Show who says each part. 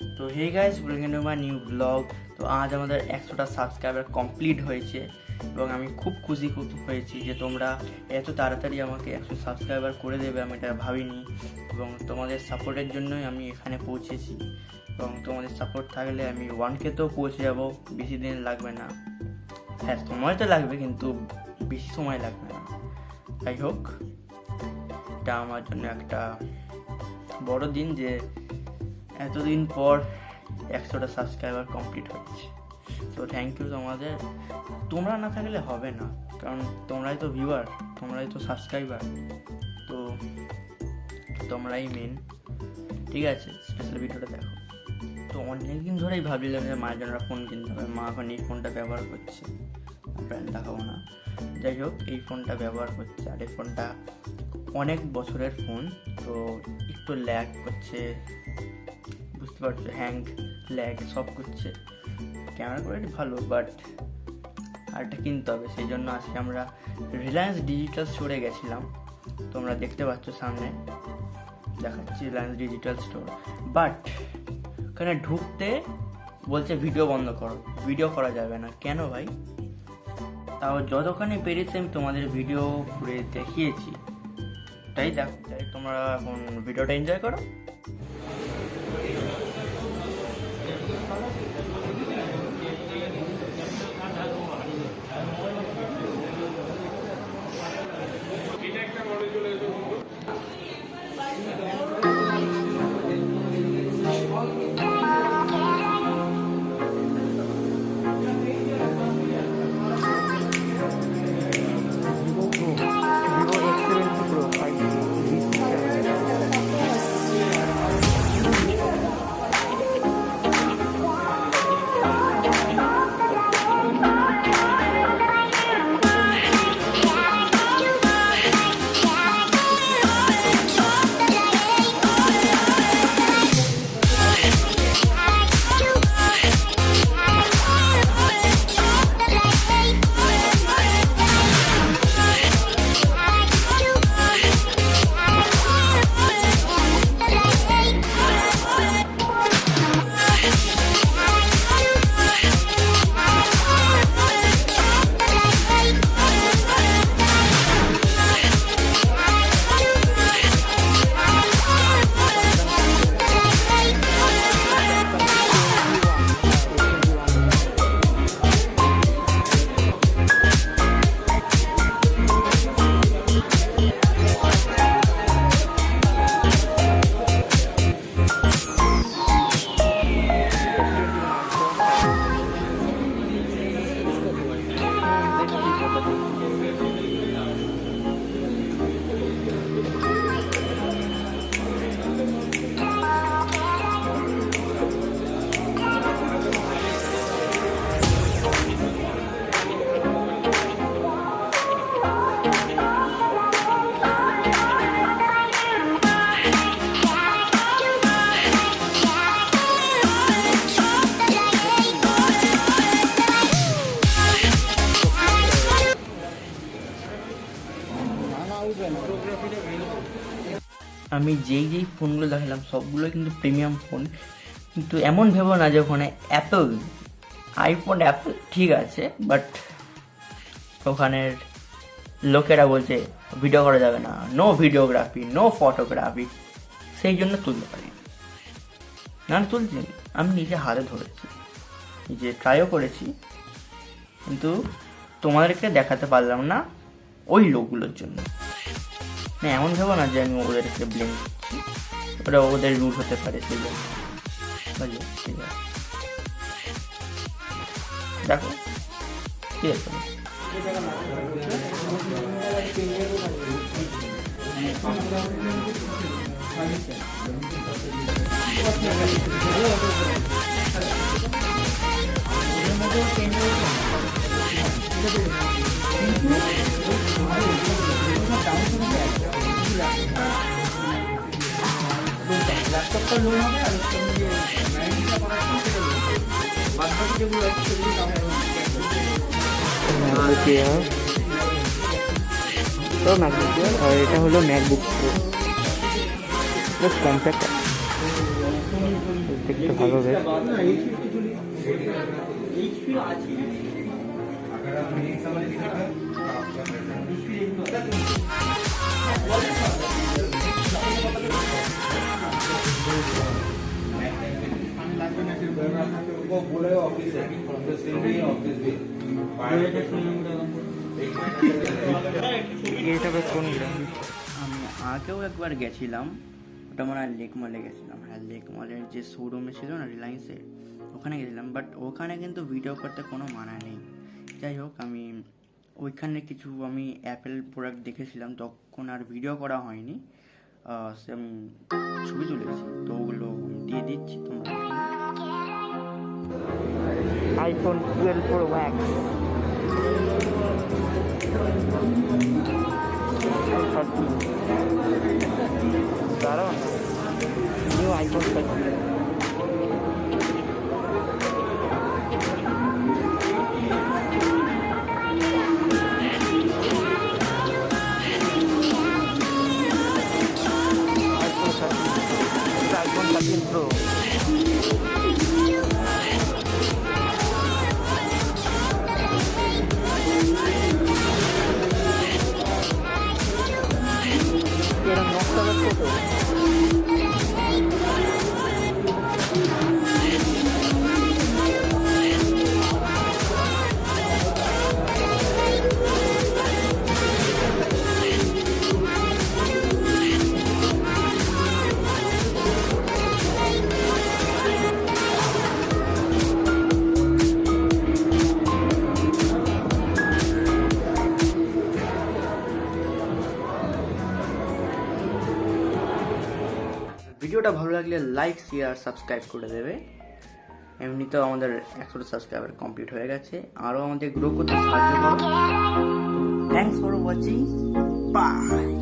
Speaker 1: তো hey guys welcome to my new blog তো আজ আমাদের একশোটা সাবস্ক্রাইবার কমপ্লিট হয়েছে এবং আমি খুব খুশি, খুব হয়েছি যে তোমরা এত তাড়াতাড়ি আমাকে একশো সাবস্ক্রাইবার করে দেবে, আমি এটা ভাবিনি। এবং তোমাদের সাপোর্টের জন্যই আমি এখানে পৌঁছেছি। এবং তোমাদের সাপোর্ট থাকলে আমি ওয়ানকে তো পৌঁছে যাব, বেশি দিন লাগবে না। হ্যাঁ সময় তো লাগবে কিন্তু বেশি সময় লাগবে না। যাই হোক, এটা আমার জন্য একটা বড় দিন যে এতদিন পর একশোটা সাবস্ক্রাইবার কমপ্লিট হচ্ছে। তো থ্যাংক ইউ তোমাদের। তোমরা না থাকলে হবে না, কারণ তোমরাই তো ভিউয়ার তোমরাই তো সাবস্ক্রাইবার তো তোমরাই মেন ঠিক আছে? স্পেশাল ভিডিওটা দেখো। তো অনেক দিন ধরেই ভাবছিলাম যে মায়ের জন্য ফোন কিনতে হবে। মা এখন এই ফোনটা ব্যবহার করছে। ব্র্যান্ড দেখাবো না। যাই হোক, এই ফোনটা ব্যবহার করছে। আর এই ফোনটা অনেক বছরের ফোন তো একটু ল্যাগ করছে। বুঝতে পারছ হ্যাং ল্যাগ সব করছে ক্যামেরা কোয়ালিটি ভালো বাট আরটা কিনতে হবে, সেই জন্য আজকে আমরা রিলায়েন্স ডিজিটাল স্টোরে গেছিলাম। তোমরা দেখতে পাচ্ছ সামনে, দেখাচ্ছি রিলায়েন্স ডিজিটাল স্টোর বাট ওখানে ঢুকতে বলছে ভিডিও বন্ধ করো ভিডিও করা যাবে না। কেন ভাই? তাও যতখানি পেরেছি আমি তোমাদের ভিডিও ঘুরে দেখিয়েছি। তাই দেখো, তাই তোমরা এখন ভিডিওটা এনজয় করো। আমি যেই যেই ফোনগুলো দেখালাম, সবগুলো কিন্তু প্রিমিয়াম ফোন কিন্তু এমন ভেবো না যে ওখানে অ্যাপেল আইফোন অ্যাপেল ঠিক আছে বাট ওখানের লোকেরা বলছে ভিডিও করা যাবে না। নো ভিডিওগ্রাফি নো ফটোগ্রাফি সেই জন্য তুলতে পারি না না তুলছি আমি নিজে হাতে ধরেছি। নিজে ট্রাইও করেছি। কিন্তু তোমাদেরকে দেখাতে পারলাম না ওই লোকগুলোর জন্য। না, এমন ভেবো না যে আমি ওদেরকে ব্লেম ওটা ওদের রুল হতে পারে জন্য। ঠিক দেখো ঠিক আছে?
Speaker 2: ল্যাপটপটা লোন হবে আর হচ্ছে আমি যে ম্যানেজটা করা আছে সেটা লোন হবে বাদ বাকি যেগুলো আছে সেগুলো দাম
Speaker 1: তো ম্যাকবুক আর এটা হলো ম্যাকবুক প্রো বেশ কম্প্যাক্ট দেখতে
Speaker 3: দেখতে ভালো বেশ
Speaker 2: না
Speaker 4: ऑफिस है ऑफिस के लिए ऑफिस भी
Speaker 3: এটা বেশ কোন গ্রাম
Speaker 1: আমি আগেও একবার গেছিলাম ওটা মনে হয় লেক মলে গেছিলাম হ্যাঁ লেক মলের যে শোরুমে ছিল না রিলায়েন্সের ওখানে গেছিলাম বাট ওখানে কিন্তু ভিডিও করতে কোনো মানা নেই যাই হোক আমি ওইখানে কিছু আমি অ্যাপেল প্রোডাক্ট দেখেছিলাম তখন আর ভিডিও করা হয়নি আহ, সে আমি ছবি তুলেছি তো ওগুলো আমি দিয়ে দিচ্ছি তোমরা দেখে নাও।
Speaker 3: আইফোন টুয়েলভ
Speaker 1: ভিডিওটা ভালো লাগলে লাইক শেয়ার সাবস্ক্রাইব করে দেবে। এমনিতেও আমাদের একশোটা সাবস্ক্রাইবার কমপ্লিট হয়ে গেছে। আরও আমাদের গ্রো করতে সাহায্য করো। Thanks for watching by